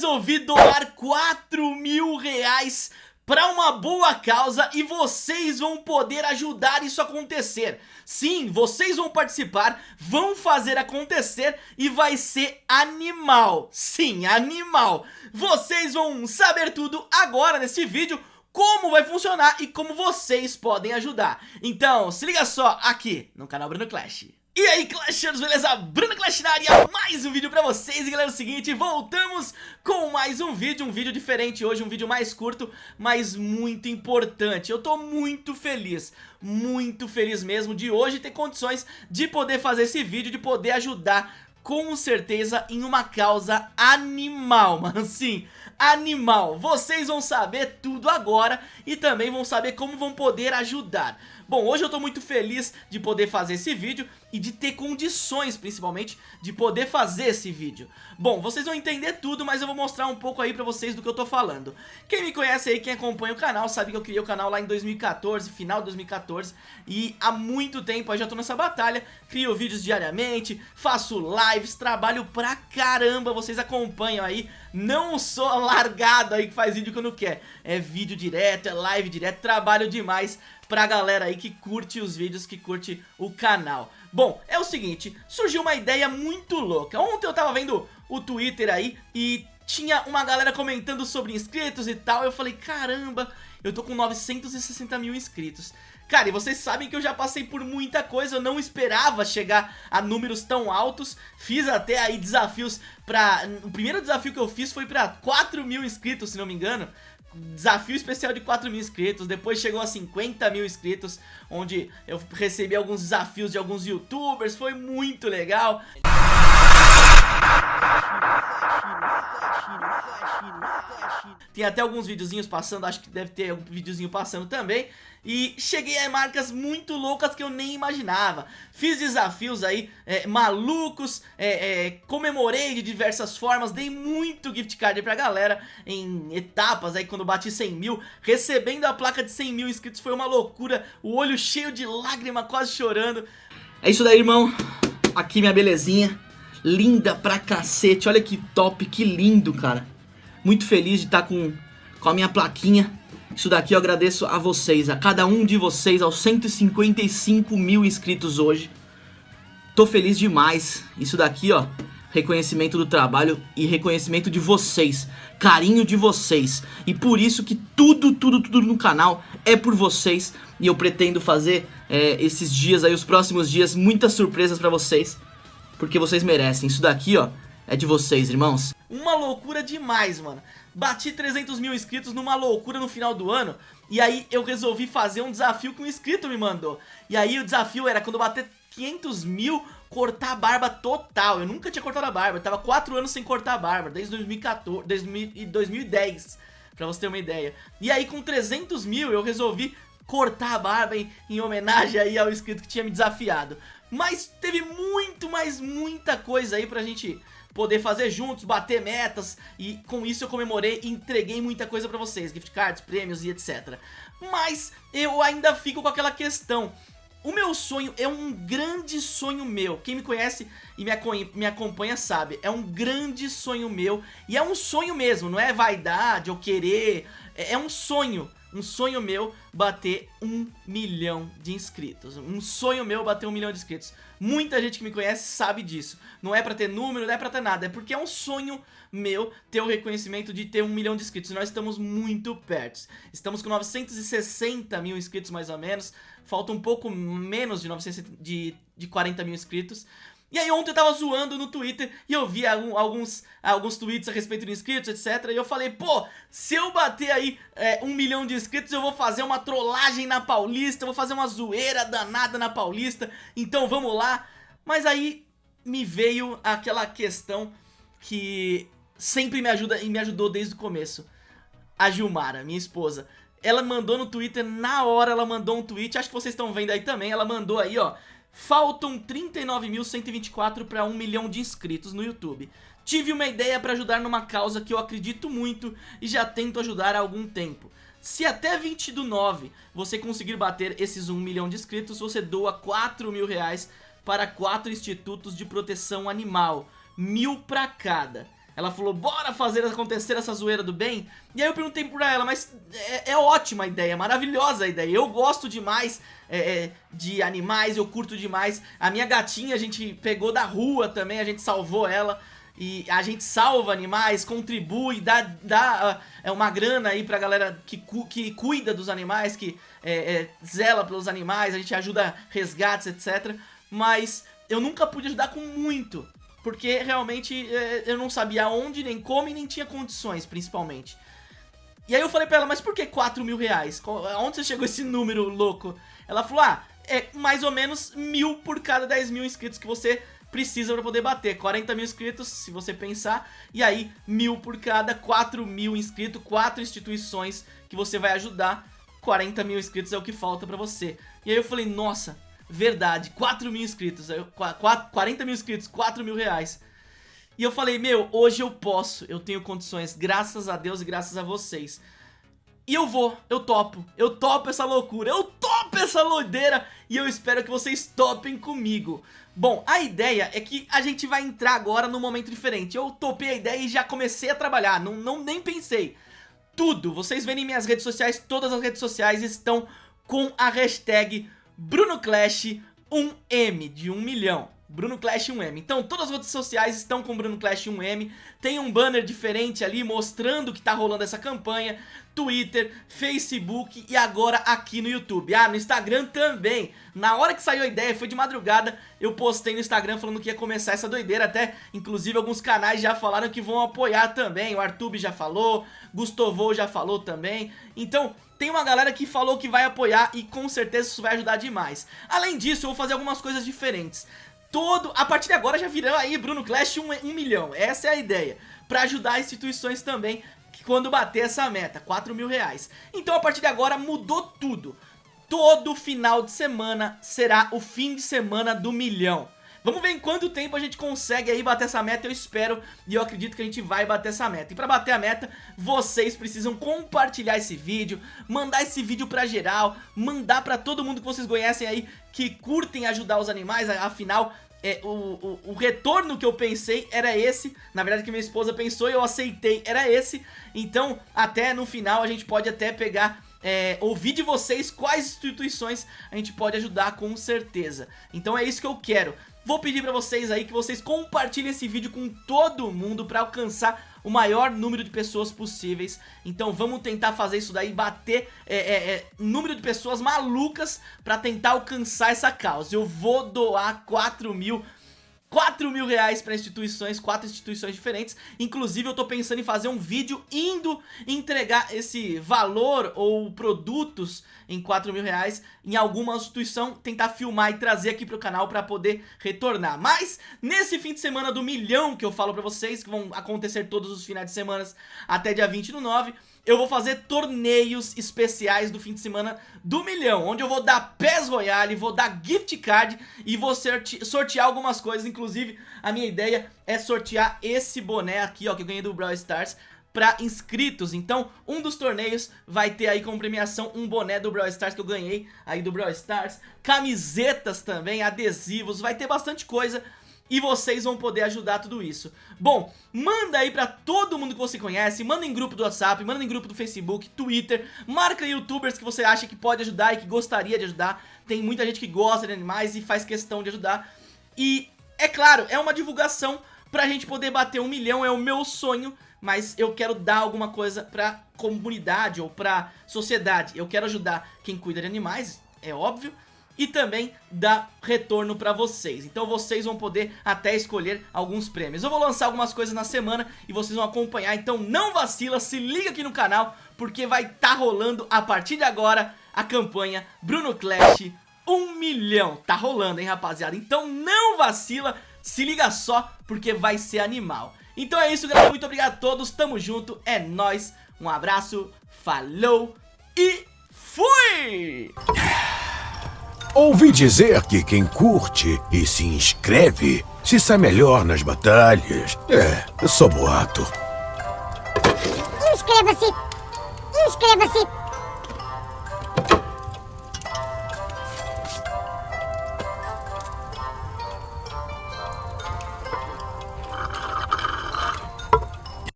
resolvi doar 4 mil reais para uma boa causa e vocês vão poder ajudar isso a acontecer. Sim, vocês vão participar, vão fazer acontecer e vai ser animal. Sim, animal. Vocês vão saber tudo agora nesse vídeo como vai funcionar e como vocês podem ajudar. Então, se liga só aqui no canal Bruno Clash. E aí Clashers, beleza? Bruno Clash na área, mais um vídeo pra vocês E galera, é o seguinte, voltamos com mais um vídeo Um vídeo diferente hoje, um vídeo mais curto Mas muito importante Eu tô muito feliz, muito feliz mesmo De hoje ter condições de poder fazer esse vídeo De poder ajudar com certeza em uma causa animal, mano, sim, animal. Vocês vão saber tudo agora e também vão saber como vão poder ajudar. Bom, hoje eu tô muito feliz de poder fazer esse vídeo e de ter condições, principalmente, de poder fazer esse vídeo. Bom, vocês vão entender tudo, mas eu vou mostrar um pouco aí pra vocês do que eu tô falando. Quem me conhece aí, quem acompanha o canal, sabe que eu criei o canal lá em 2014, final de 2014, e há muito tempo eu já tô nessa batalha, crio vídeos diariamente, faço lives, trabalho pra caramba, vocês acompanham aí, não sou largado aí que faz vídeo quando quer, é vídeo direto, é live direto, trabalho demais pra galera aí que curte os vídeos, que curte o canal. Bom, é o seguinte, surgiu uma ideia muito louca. Ontem eu tava vendo o Twitter aí e tinha uma galera comentando sobre inscritos e tal. Eu falei, caramba, eu tô com 960 mil inscritos. Cara, e vocês sabem que eu já passei por muita coisa, eu não esperava chegar a números tão altos. Fiz até aí desafios pra... O primeiro desafio que eu fiz foi pra 4 mil inscritos, se não me engano desafio especial de 4 mil inscritos, depois chegou a 50 mil inscritos, onde eu recebi alguns desafios de alguns youtubers, foi muito legal. Tem até alguns videozinhos passando, acho que deve ter um videozinho passando também. E cheguei a marcas muito loucas que eu nem imaginava. Fiz desafios aí é, malucos, é, é, comemorei de diversas formas Dei muito gift card pra galera em etapas aí quando bati 100 mil. Recebendo a placa de 100 mil inscritos foi uma loucura O olho cheio de lágrima, quase chorando. É isso daí irmão, aqui minha belezinha Linda pra cacete, olha que top, que lindo cara muito feliz de estar com, com a minha plaquinha. Isso daqui eu agradeço a vocês, a cada um de vocês, aos 155 mil inscritos hoje. Tô feliz demais. Isso daqui, ó, reconhecimento do trabalho e reconhecimento de vocês, carinho de vocês. E por isso que tudo, tudo, tudo no canal é por vocês. E eu pretendo fazer é, esses dias aí, os próximos dias, muitas surpresas pra vocês. Porque vocês merecem. Isso daqui, ó, é de vocês, irmãos. Uma loucura demais, mano. Bati 300 mil inscritos numa loucura no final do ano. E aí eu resolvi fazer um desafio que um inscrito me mandou. E aí o desafio era quando eu bater 500 mil, cortar a barba total. Eu nunca tinha cortado a barba. Eu tava 4 anos sem cortar a barba, desde 2014, desde 2010. Pra você ter uma ideia. E aí com 300 mil eu resolvi cortar a barba em, em homenagem aí ao inscrito que tinha me desafiado. Mas teve muito, mas muita coisa aí pra gente poder fazer juntos, bater metas. E com isso eu comemorei e entreguei muita coisa pra vocês, gift cards, prêmios e etc. Mas eu ainda fico com aquela questão, o meu sonho é um grande sonho meu, quem me conhece e me, acompanha sabe, é um grande sonho meu. E é um sonho mesmo, não é vaidade ou querer, é, é um sonho um sonho meu bater um milhão de inscritos. Um sonho meu bater um milhão de inscritos. Muita gente que me conhece sabe disso. Não é pra ter número, não é pra ter nada. É porque é um sonho meu ter o reconhecimento de ter um milhão de inscritos. E nós estamos muito perto. Estamos com 960 mil inscritos mais ou menos. Falta um pouco menos de, 900, de, de 40 mil inscritos. E aí ontem eu tava zoando no Twitter e eu vi alguns, alguns tweets a respeito de inscritos, etc. E eu falei, pô, se eu bater aí é, um milhão de inscritos eu vou fazer uma trollagem na Paulista, vou fazer uma zoeira danada na Paulista, então vamos lá. Mas aí me veio aquela questão que sempre me ajuda e me ajudou desde o começo. A Gilmara, minha esposa. Ela mandou no Twitter, na hora ela mandou um tweet, acho que vocês estão vendo aí também, ela mandou aí, ó Faltam 39.124 para 1 milhão de inscritos no YouTube. Tive uma ideia para ajudar numa causa que eu acredito muito e já tento ajudar há algum tempo. Se até 20 do 9 você conseguir bater esses 1 milhão de inscritos, você doa 4 mil reais para 4 institutos de proteção animal, mil para cada. Ela falou, bora fazer acontecer essa zoeira do bem. E aí eu perguntei pra ela, mas é, é ótima a ideia, maravilhosa a ideia. Eu gosto demais é, é, de animais, eu curto demais. A minha gatinha a gente pegou da rua também, a gente salvou ela. E a gente salva animais, contribui, dá, dá uh, é uma grana aí pra galera que, cu, que cuida dos animais, que é, é, zela pelos animais, a gente ajuda resgates, etc. Mas eu nunca pude ajudar com muito. Porque realmente é, eu não sabia onde, nem como e nem tinha condições, principalmente. E aí eu falei pra ela, mas por que 4 mil reais? Onde você chegou esse número louco? Ela falou, ah, é mais ou menos mil por cada 10 mil inscritos que você precisa pra poder bater. 40 mil inscritos, se você pensar, e aí mil por cada 4 mil inscritos, 4 instituições que você vai ajudar. 40 mil inscritos é o que falta pra você. E aí eu falei, nossa, verdade, 4 mil inscritos, 40 mil inscritos, 4 mil reais. E eu falei, meu, hoje eu posso, eu tenho condições, graças a Deus e graças a vocês. E eu vou, eu topo, eu topo essa loucura, eu topo essa loideira e eu espero que vocês topem comigo. Bom, a ideia é que a gente vai entrar agora num momento diferente. Eu topei a ideia e já comecei a trabalhar, não, não nem pensei. Tudo, vocês verem minhas redes sociais, todas as redes sociais estão com a hashtag BrunoClash1M, de 1 milhão. Bruno Clash 1M. Então todas as redes sociais estão com Bruno Clash 1M. Tem um banner diferente ali mostrando que tá rolando essa campanha. Twitter, Facebook e agora aqui no YouTube. Ah, no Instagram também. Na hora que saiu a ideia, foi de madrugada, eu postei no Instagram falando que ia começar essa doideira. Até, inclusive, alguns canais já falaram que vão apoiar também. O Artube já falou, Gustovo já falou também. Então, tem uma galera que falou que vai apoiar e com certeza isso vai ajudar demais. Além disso, eu vou fazer algumas coisas diferentes. Todo, a partir de agora já virou aí Bruno Clash 1 um, um milhão, essa é a ideia. Pra ajudar instituições também quando bater essa meta, 4 mil reais. Então a partir de agora mudou tudo. Todo final de semana será o fim de semana do milhão. Vamos ver em quanto tempo a gente consegue aí bater essa meta, eu espero e eu acredito que a gente vai bater essa meta. E pra bater a meta, vocês precisam compartilhar esse vídeo, mandar esse vídeo pra geral, mandar pra todo mundo que vocês conhecem aí, que curtem ajudar os animais, afinal... É, o, o, o, retorno que eu pensei era esse Na verdade que minha esposa pensou e eu aceitei Era esse Então até no final a gente pode até pegar é, ouvir de vocês quais instituições a gente pode ajudar com certeza. Então é isso que eu quero. Vou pedir pra vocês aí que vocês compartilhem esse vídeo com todo mundo pra alcançar o maior número de pessoas possíveis. Então vamos tentar fazer isso daí, bater é, é, é, número de pessoas malucas pra tentar alcançar essa causa. Eu vou doar 4 mil 4 mil reais para instituições, quatro instituições diferentes. Inclusive eu tô pensando em fazer um vídeo indo entregar esse valor ou produtos em 4 mil reais Em alguma instituição, tentar filmar e trazer aqui pro canal para poder retornar. Mas nesse fim de semana do milhão que eu falo pra vocês Que vão acontecer todos os finais de semana até dia 20 do 9 eu vou fazer torneios especiais do fim de semana do milhão, onde eu vou dar PES Royale, vou dar gift card e vou sortear algumas coisas, inclusive a minha ideia é sortear esse boné aqui, ó, que eu ganhei do Brawl Stars, para inscritos, então um dos torneios vai ter aí como premiação um boné do Brawl Stars que eu ganhei aí do Brawl Stars, camisetas também, adesivos, vai ter bastante coisa e vocês vão poder ajudar tudo isso. Bom, manda aí pra todo mundo que você conhece, manda em grupo do WhatsApp, manda em grupo do Facebook, Twitter, marca youtubers que você acha que pode ajudar e que gostaria de ajudar. Tem muita gente que gosta de animais e faz questão de ajudar. E, é claro, é uma divulgação pra gente poder bater um milhão, é o meu sonho, mas eu quero dar alguma coisa pra comunidade ou pra sociedade. Eu quero ajudar quem cuida de animais, é óbvio, e também dar retorno pra vocês. Então vocês vão poder até escolher alguns prêmios. Eu vou lançar algumas coisas na semana e vocês vão acompanhar, então não vacila, se liga aqui no canal, porque vai estar tá rolando a partir de agora a campanha Bruno Clash 1 milhão. Tá rolando, hein, rapaziada? Então não vacila, se liga só, porque vai ser animal. Então é isso, galera. Muito obrigado a todos. Tamo junto. É nóis. Um abraço. Falou. E fui! Ouvi dizer que quem curte e se inscreve se sai melhor nas batalhas. É, só boato. Inscreva-se! Inscreva-se!